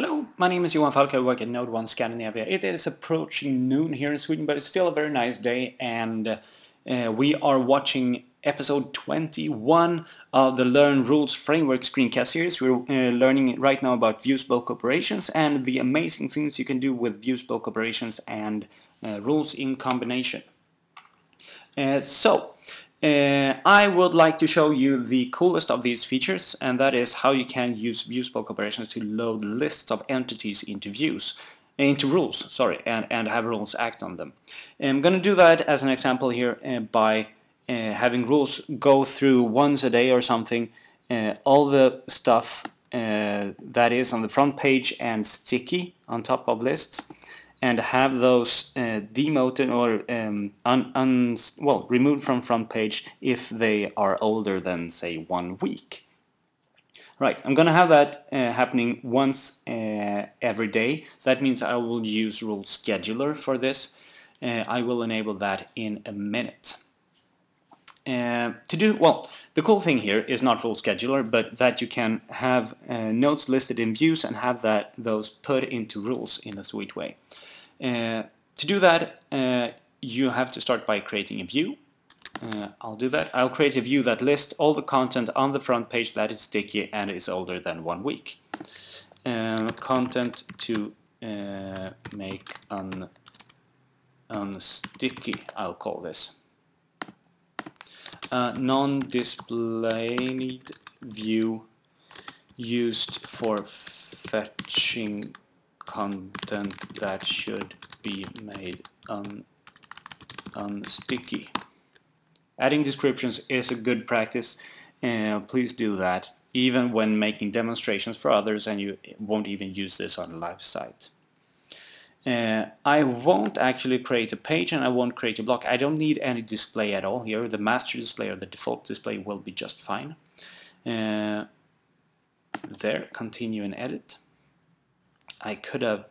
Hello, my name is Johan Falk. I work at NodeOne Scandinavia. It is approaching noon here in Sweden, but it's still a very nice day and uh, we are watching episode 21 of the Learn Rules Framework screencast series. We're uh, learning right now about views bulk operations and the amazing things you can do with views bulk operations and uh, rules in combination. Uh, so, uh, I would like to show you the coolest of these features and that is how you can use views bulk operations to load lists of entities into views into rules, sorry, and, and have rules act on them. I'm going to do that as an example here uh, by uh, having rules go through once a day or something uh, all the stuff uh, that is on the front page and sticky on top of lists and have those uh, demoted or um, un, un, well removed from front page if they are older than say one week. Right, I'm gonna have that uh, happening once uh, every day. That means I will use rule scheduler for this. Uh, I will enable that in a minute. Uh, to do, well, the cool thing here is not rule scheduler, but that you can have uh, listed in views and have that those put into rules in a sweet way. Uh, to do that, uh, you have to start by creating a view. Uh, I'll do that. I'll create a view that lists all the content on the front page that is sticky and is older than one week. Uh, content to uh, make un unsticky, I'll call this. non-displayed view used for fetching content that should be made un unsticky. Adding descriptions is a good practice. Uh, please do that even when making demonstrations for others and you won't even use this on a live site. Uh, I won't actually create a page and I won't create a block. I don't need any display at all here. The master display or the default display will be just fine. Uh, there, continue and edit. I could have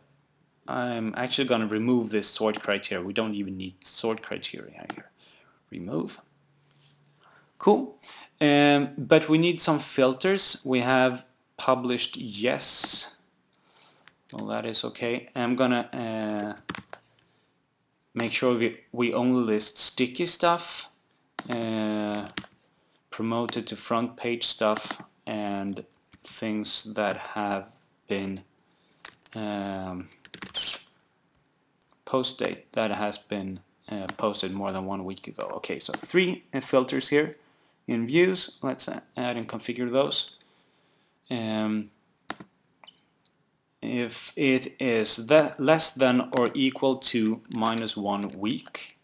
I'm actually going to remove this sort criteria. We don't even need sort criteria here. Remove. Cool. Um, but we need some filters. We have published yes. Well, that is okay. I'm gonna uh, make sure we, we only list sticky stuff, uh, promoted to front page stuff, and things that have been um, post date that has been uh, posted more than one week ago. Okay, so three filters here in views. Let's add and configure those. Um, if it is that less than or equal to minus one week,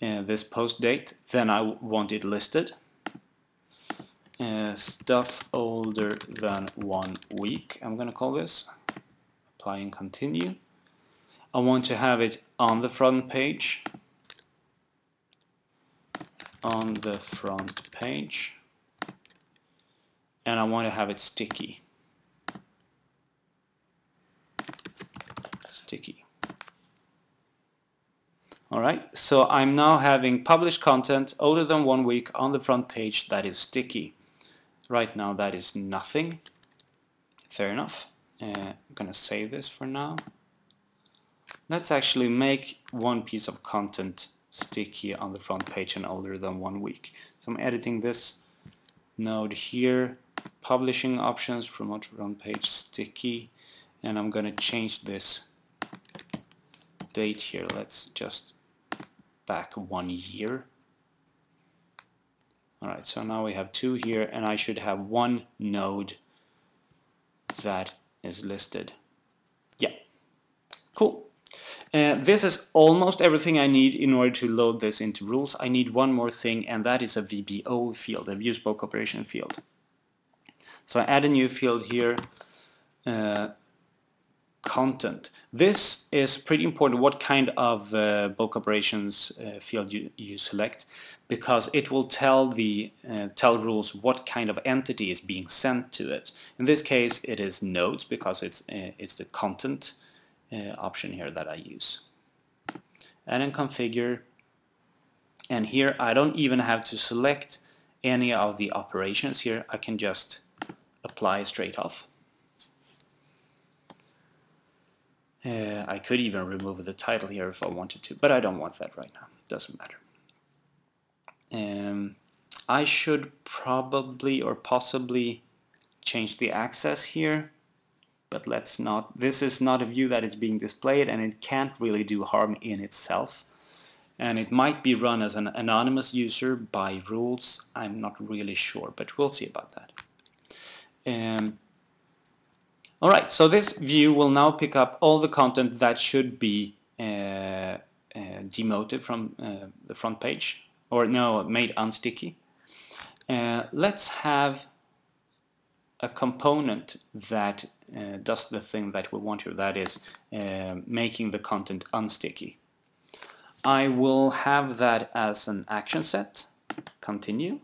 uh, this post date, then I want it listed. Uh, stuff older than one week, I'm going to call this. Apply and continue. I want to have it on the front page. On the front page. And I want to have it sticky. Sticky. Alright so I'm now having published content older than one week on the front page that is sticky. Right now that is nothing. Fair enough uh, I'm gonna save this for now Let's actually make one piece of content sticky on the front page and older than one week. So I'm editing this node here, publishing options, promote front page sticky, and I'm to change this date here. Let's just back one year. Alright, so now we have two here, and I should have one node that is listed. Yeah, cool. Uh, this is almost everything I need in order to load this into rules. I need one more thing and that is a VBO field, a views bulk operation field. So I add a new field here, uh, content. This is pretty important what kind of uh, bulk operations uh, field you, you select because it will tell the uh, tell rules what kind of entity is being sent to it. In this case it is nodes because it's uh, it's the content uh, option here that I use. And then configure and here I don't even have to select any of the operations here I can just apply straight off. I could even remove the title here if I wanted to, but I don't want that right now. Doesn't matter. Um, I should probably or possibly change the access here, but let's not. This is not a view that is being displayed and it can't really do harm in itself. And it might be run as an anonymous user by rules. I'm not really sure, but we'll see about that. Um, Alright, so this view will now pick up all the content that should be uh, uh, demoted from uh, the front page, or no, made unsticky. Uh, let's have a component that uh, does the thing that we want here, that is uh, making the content unsticky. I will have that as an action set, continue.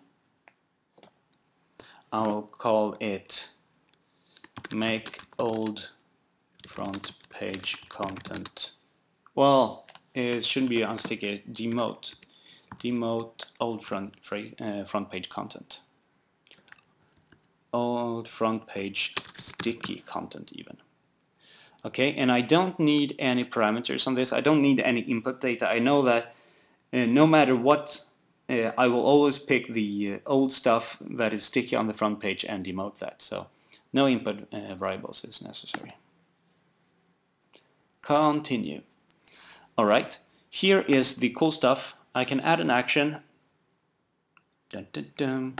I'll call it make old front page content. Well, it shouldn't be unsticky, demote. Demote old front, uh, front page content. Old front page sticky content even. Okay, and I don't need any parameters on this. I don't need any input data. I know that uh, no matter what, uh, I will always pick the uh, old stuff that is sticky on the front page and demote that. So no input uh, variables is necessary. Continue. Alright, here is the cool stuff. I can add an action. Dun, dun, dun.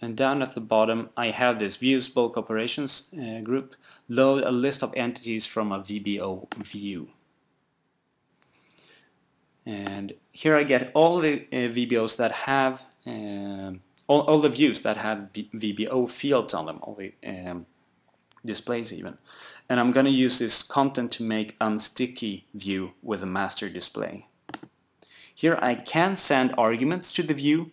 And down at the bottom I have this views bulk operations uh, group. Load a list of entities from a VBO view. And here I get all the uh, VBOs that have um, all, all the views that have VBO fields on them, all the um, displays even. And I'm going to use this content to make unsticky view with a master display. Here I can send arguments to the view,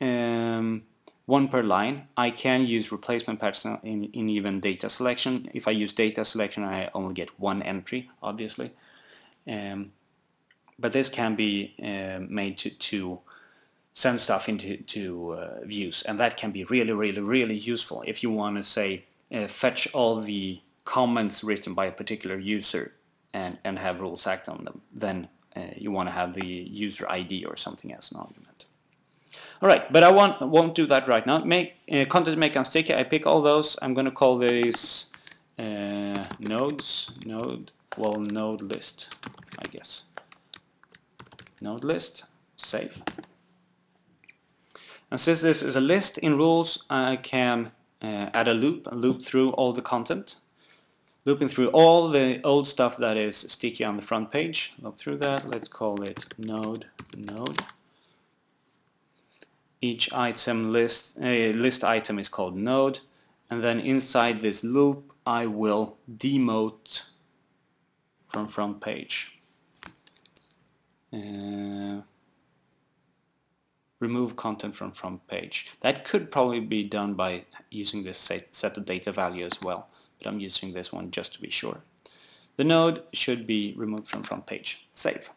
um, one per line. I can use replacement patterns in, in even data selection. If I use data selection I only get one entry, obviously. Um, but this can be uh, made to, to send stuff into to, uh, views and that can be really really really useful if you want to say uh, fetch all the comments written by a particular user and, and have rules act on them then uh, you want to have the user ID or something as an argument. Alright, but I want, won't do that right now. Make uh, Content make unsticky, I pick all those. I'm going to call these uh, nodes, node, well node list, I guess. Node list, save. And since this is a list in rules, I can uh, add a loop, and loop through all the content. Looping through all the old stuff that is sticky on the front page. Loop through that, let's call it node node. Each item list, a uh, list item is called node. And then inside this loop, I will demote from front page. Uh, remove content from front page. That could probably be done by using this set, of data value as well, but I'm using this one just to be sure. The node should be removed from front page. Save.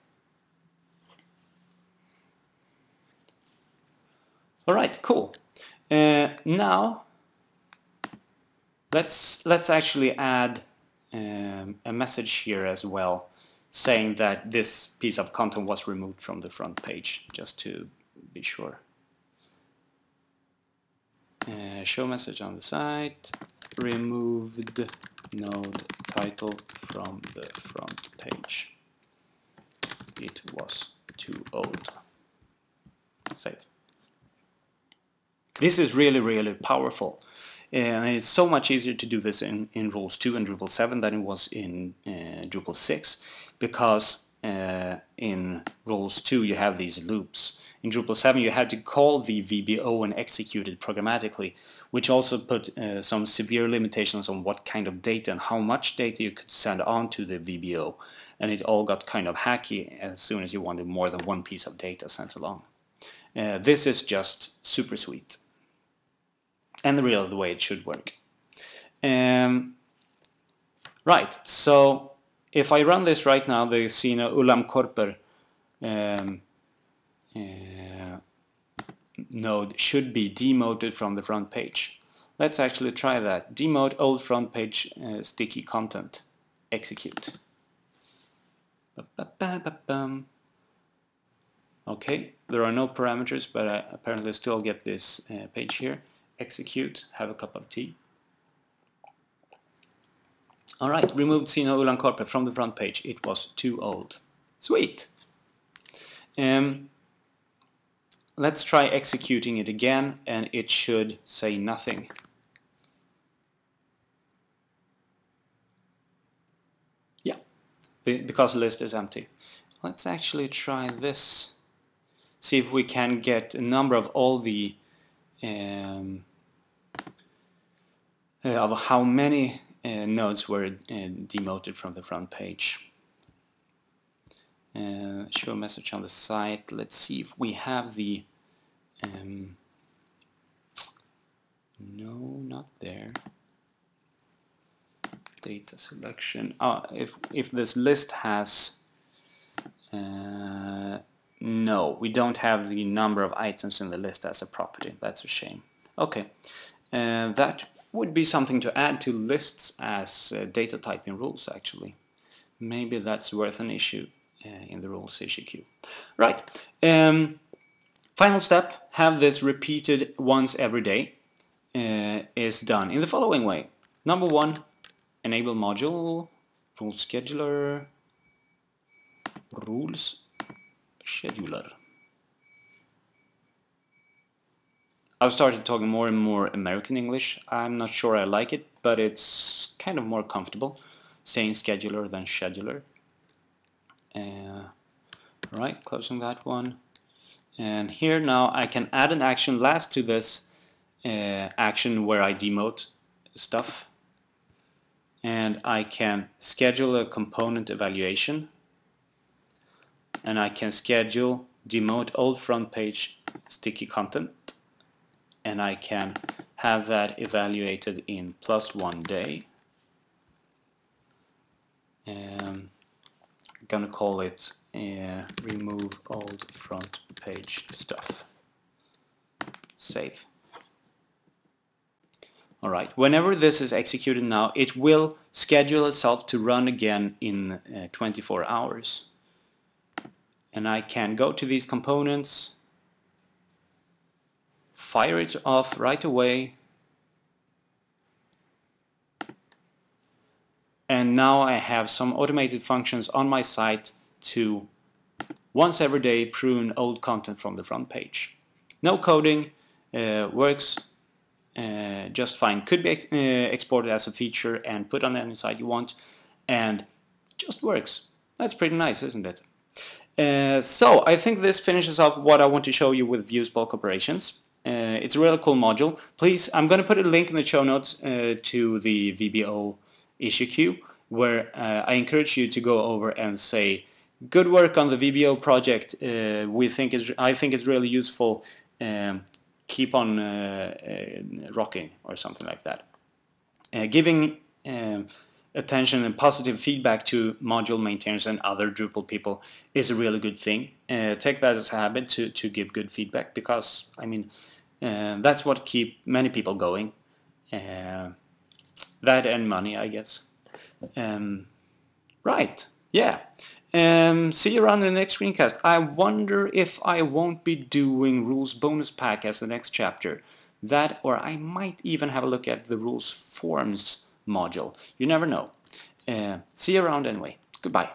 Alright, cool. Uh, now let's let's actually add um, a message here as well saying that this piece of content was removed from the front page just to be sure. Uh, show message on the site, removed node title from the front page. It was too old. Save. This is really, really powerful. And it's so much easier to do this in, in Rules 2 and Drupal 7 than it was in uh, Drupal 6 because uh, in Rules 2 you have these loops in Drupal 7 you had to call the VBO and execute it programmatically, which also put uh, some severe limitations on what kind of data and how much data you could send on to the VBO. And it all got kind of hacky as soon as you wanted more than one piece of data sent along. Uh, this is just super sweet. And the real the way it should work. Um, right, so if I run this right now, the Sina Ulam Korper um, uh, node should be demoted from the front page. Let's actually try that. Demote old front page uh, sticky content. Execute. Okay, there are no parameters, but I apparently still get this uh, page here. Execute, have a cup of tea. Alright, removed Sino Ulan from the front page. It was too old. Sweet! Um, let's try executing it again and it should say nothing. Yeah, because the list is empty. Let's actually try this. See if we can get a number of all the um, uh, of how many uh, nodes were uh, demoted from the front page. Uh, show a message on the site. Let's see if we have the um, no, not there. Data selection. Oh, if if this list has uh, no, we don't have the number of items in the list as a property. That's a shame. Okay, uh, that would be something to add to lists as uh, data typing rules actually. Maybe that's worth an issue uh, in the rules issue queue. Right, um, final step, have this repeated once every day uh, is done in the following way. Number one, enable module, rule scheduler, rules scheduler. I've started talking more and more American English. I'm not sure I like it, but it's kind of more comfortable saying scheduler than scheduler. Uh, right, closing that one. And here now I can add an action last to this uh, action where I demote stuff. And I can schedule a component evaluation and I can schedule demote old front page sticky content and I can have that evaluated in plus one day. Um, I'm gonna call it uh, remove old front page stuff. Save. Alright, whenever this is executed now, it will schedule itself to run again in uh, 24 hours and I can go to these components, fire it off right away, and now I have some automated functions on my site to once every day prune old content from the front page. No coding, uh, works uh, just fine. Could be ex uh, exported as a feature and put on any site you want and just works. That's pretty nice, isn't it? Uh, so I think this finishes off what I want to show you with views bulk operations. Uh, it's a really cool module. Please, I'm going to put a link in the show notes uh, to the VBO issue queue where I encourage you to go over and say good work on the VBO project. Uh, we think it's, I think it's really useful. Um, keep on rocking or something like that. giving um, attention and positive feedback to module maintainers and other Drupal people is a really good thing. Uh, take that as a habit to, to give good feedback because, I mean, uh, that's what keep many people going. Uh, that and money, I guess. Um, right, yeah. Um, see you around in the next screencast. I wonder if I won't be doing rules bonus pack as the next chapter. That, or I might even have a look at the rules forms module. You never know. Uh, see you around anyway. Goodbye.